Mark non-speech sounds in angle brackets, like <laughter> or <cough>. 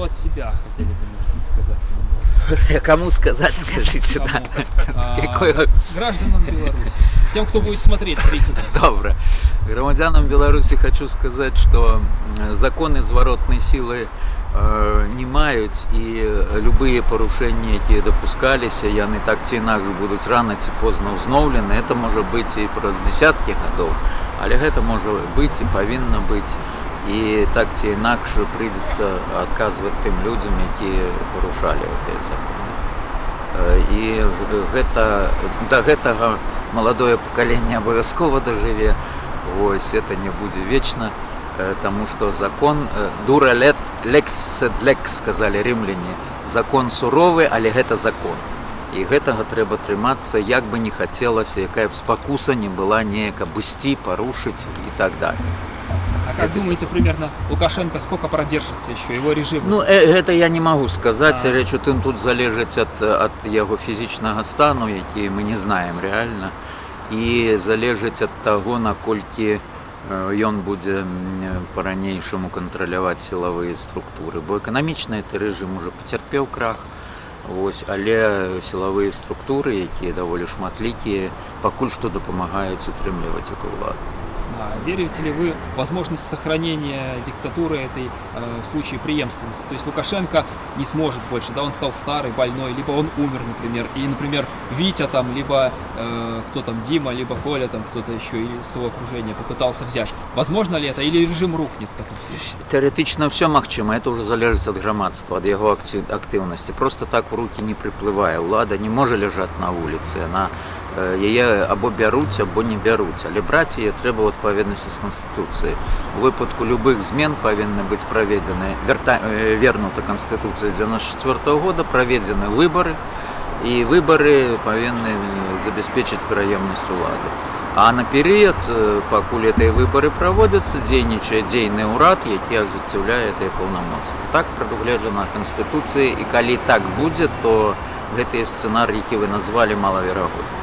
что от себя хотели бы может быть, сказать? <laughs> Кому сказать, скажите, Кому? да. <laughs> А, Якое- Гражданам Беларуси. Тем, кто будет смотреть зрителям. Добре. Громадянам Беларуси хочу сказать, что м, законы зворотной силы э, не маюць і любые парушэнні якія дапускаліся яны так ці інакш будуць рана ці позна ўзноўлены это можа быць і праз дзясяткі гадоў але гэта можа быць і павінна быць і так ці інакш прыйдзецца адказваць тым людзям якія парушалі гэтыя законы Э, і гэта да гэтага маладое пакаленне абавязкова дажыве Вось это не будзе вечна э, таму што закон э, дура лет лекс сед лекс сказалі рымляне закон суровы але гэта закон і гэтага трэба трымацца як бы не хацелася якая б спакуса не была неяк абысці парушыць і так далее А как Это думаете, примерно Лукашенко сколько продержится еще, его режим? Ну э, гэта я не магу сказаць А. рэч у тым тут залежыць ад, ад яго фізічнага стану які мы не знаем рэальна і залежыць ад таго наколькі э, ён будзе м, па-ранейшаму кантраляваць сілавыя структуры бо эканамічны гэты рэжым уже пацярпеў крах Вось, але сілавыя структуры якія даволі шматлікія пакуль што дапамагаюць утрымліваць эту ўладу А верите ли вы в возможность сохранения диктатуры этой э, в случае преемственности? То есть Лукашенко не сможет больше, да, он стал старый, больной, либо он умер, например, и, например, Витя там, либо э, кто там, Дима, либо Коля там, кто-то еще из своего окружения попытался взять. Возможно ли это, или режим рухнет в таком случае? Тэарэтычна ўсё магчыма, это ўжо залежыць ад грамадства, ад яго акці- актыўнасці. Просто так у рукі не прыплывае. Улада не можа ляжаць на вуліцы, яна э, яе або бяруць, або не бяруць, але браць яе трэба ў адпаведнасці з канстытуцыяй. У выпадку любых змен павінны быць праведзены верта... э, вернута канстытуцыя 94 года праведзены выбары і выбары павінны забяспечыць пераемнасць улады. А на перыяд, э, пакуль гэтыя выбары праводзяцца, дзейнічае дзейны ўрад, які ажыццяўляе гэтыя паўнамоцтва. Так прадугледжана канстытуцыі і калі так будзе, то гэтыя сцэнар, які вы назвалі малаверагодны.